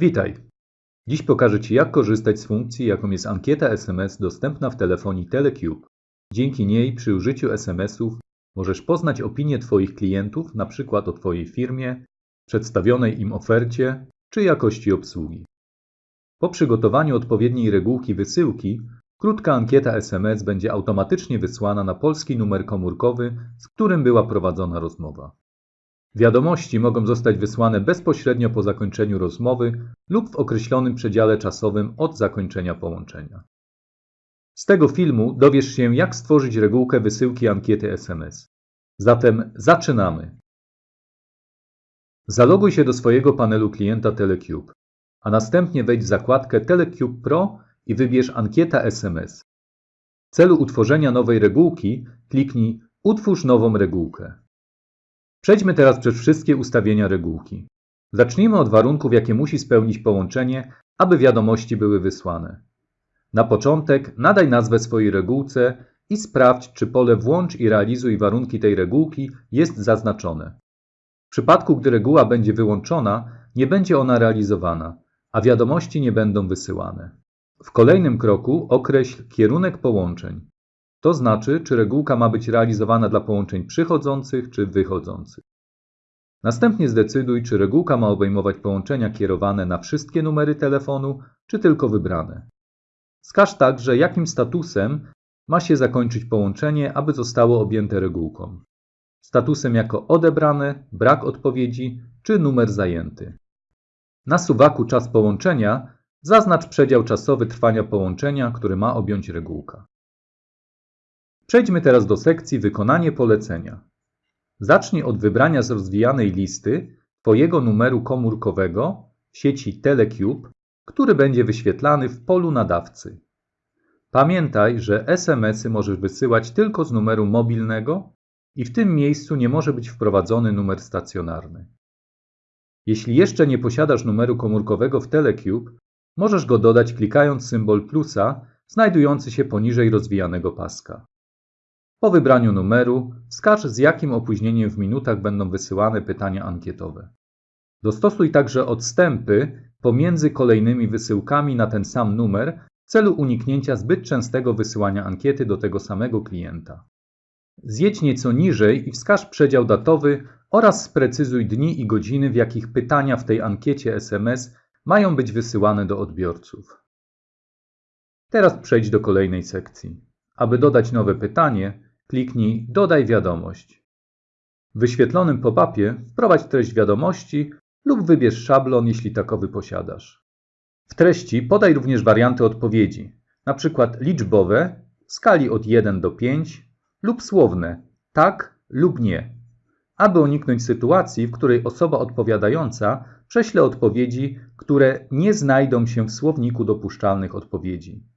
Witaj! Dziś pokażę Ci jak korzystać z funkcji jaką jest ankieta SMS dostępna w telefonii Telecube. Dzięki niej przy użyciu SMS-ów możesz poznać opinię Twoich klientów np. o Twojej firmie, przedstawionej im ofercie czy jakości obsługi. Po przygotowaniu odpowiedniej regułki wysyłki krótka ankieta SMS będzie automatycznie wysłana na polski numer komórkowy, z którym była prowadzona rozmowa. Wiadomości mogą zostać wysłane bezpośrednio po zakończeniu rozmowy lub w określonym przedziale czasowym od zakończenia połączenia. Z tego filmu dowiesz się, jak stworzyć regułkę wysyłki ankiety SMS. Zatem zaczynamy! Zaloguj się do swojego panelu klienta Telecube, a następnie wejdź w zakładkę Telecube Pro i wybierz Ankieta SMS. W celu utworzenia nowej regułki kliknij Utwórz nową regułkę. Przejdźmy teraz przez wszystkie ustawienia regułki. Zacznijmy od warunków, jakie musi spełnić połączenie, aby wiadomości były wysłane. Na początek nadaj nazwę swojej regułce i sprawdź, czy pole Włącz i realizuj warunki tej regułki jest zaznaczone. W przypadku, gdy reguła będzie wyłączona, nie będzie ona realizowana, a wiadomości nie będą wysyłane. W kolejnym kroku określ kierunek połączeń. To znaczy, czy regułka ma być realizowana dla połączeń przychodzących czy wychodzących. Następnie zdecyduj, czy regułka ma obejmować połączenia kierowane na wszystkie numery telefonu, czy tylko wybrane. Wskaż także, jakim statusem ma się zakończyć połączenie, aby zostało objęte regułką. Statusem jako odebrane, brak odpowiedzi, czy numer zajęty. Na suwaku czas połączenia zaznacz przedział czasowy trwania połączenia, który ma objąć regułka. Przejdźmy teraz do sekcji Wykonanie polecenia. Zacznij od wybrania z rozwijanej listy Twojego numeru komórkowego w sieci Telecube, który będzie wyświetlany w polu nadawcy. Pamiętaj, że SMS-y możesz wysyłać tylko z numeru mobilnego i w tym miejscu nie może być wprowadzony numer stacjonarny. Jeśli jeszcze nie posiadasz numeru komórkowego w Telecube, możesz go dodać klikając symbol plusa znajdujący się poniżej rozwijanego paska. Po wybraniu numeru wskaż z jakim opóźnieniem w minutach będą wysyłane pytania ankietowe. Dostosuj także odstępy pomiędzy kolejnymi wysyłkami na ten sam numer w celu uniknięcia zbyt częstego wysyłania ankiety do tego samego klienta. Zjedź nieco niżej i wskaż przedział datowy oraz sprecyzuj dni i godziny, w jakich pytania w tej ankiecie SMS mają być wysyłane do odbiorców. Teraz przejdź do kolejnej sekcji. Aby dodać nowe pytanie, kliknij Dodaj wiadomość. W wyświetlonym pop-upie wprowadź treść wiadomości lub wybierz szablon, jeśli takowy posiadasz. W treści podaj również warianty odpowiedzi, np. liczbowe w skali od 1 do 5 lub słowne tak lub nie, aby uniknąć sytuacji, w której osoba odpowiadająca prześle odpowiedzi, które nie znajdą się w słowniku dopuszczalnych odpowiedzi.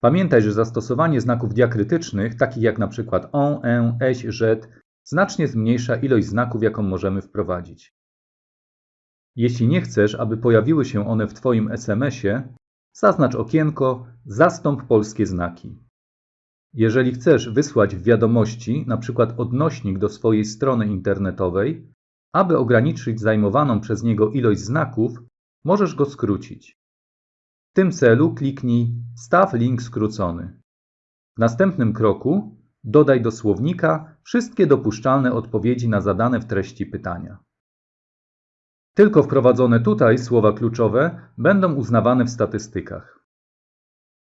Pamiętaj, że zastosowanie znaków diakrytycznych, takich jak np. on, en, eś, żet, znacznie zmniejsza ilość znaków, jaką możemy wprowadzić. Jeśli nie chcesz, aby pojawiły się one w Twoim SMS-ie, zaznacz okienko Zastąp polskie znaki. Jeżeli chcesz wysłać w wiadomości np. odnośnik do swojej strony internetowej, aby ograniczyć zajmowaną przez niego ilość znaków, możesz go skrócić. Tym celu kliknij Staw link skrócony. W następnym kroku dodaj do słownika wszystkie dopuszczalne odpowiedzi na zadane w treści pytania. Tylko wprowadzone tutaj słowa kluczowe będą uznawane w statystykach.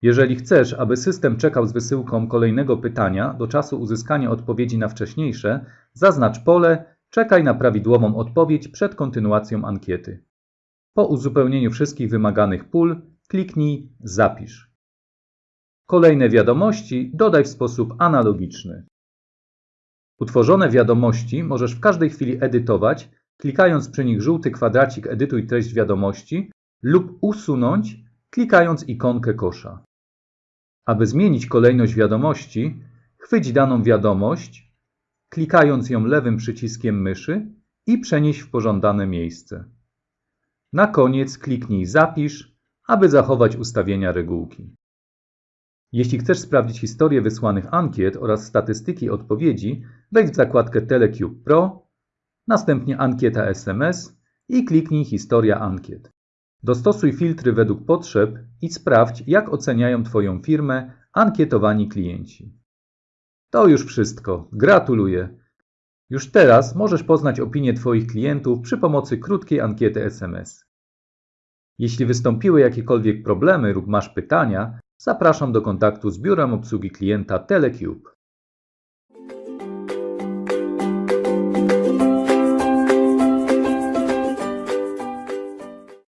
Jeżeli chcesz, aby system czekał z wysyłką kolejnego pytania do czasu uzyskania odpowiedzi na wcześniejsze, zaznacz pole Czekaj na prawidłową odpowiedź przed kontynuacją ankiety. Po uzupełnieniu wszystkich wymaganych pól kliknij Zapisz. Kolejne wiadomości dodaj w sposób analogiczny. Utworzone wiadomości możesz w każdej chwili edytować, klikając przy nich żółty kwadracik Edytuj treść wiadomości lub usunąć, klikając ikonkę kosza. Aby zmienić kolejność wiadomości, chwyć daną wiadomość, klikając ją lewym przyciskiem myszy i przenieś w pożądane miejsce. Na koniec kliknij Zapisz, aby zachować ustawienia regułki. Jeśli chcesz sprawdzić historię wysłanych ankiet oraz statystyki odpowiedzi, wejdź w zakładkę Telecube Pro, następnie Ankieta SMS i kliknij Historia ankiet. Dostosuj filtry według potrzeb i sprawdź, jak oceniają Twoją firmę ankietowani klienci. To już wszystko. Gratuluję. Już teraz możesz poznać opinię Twoich klientów przy pomocy krótkiej ankiety SMS. Jeśli wystąpiły jakiekolwiek problemy lub masz pytania, zapraszam do kontaktu z biurem obsługi klienta Telecube.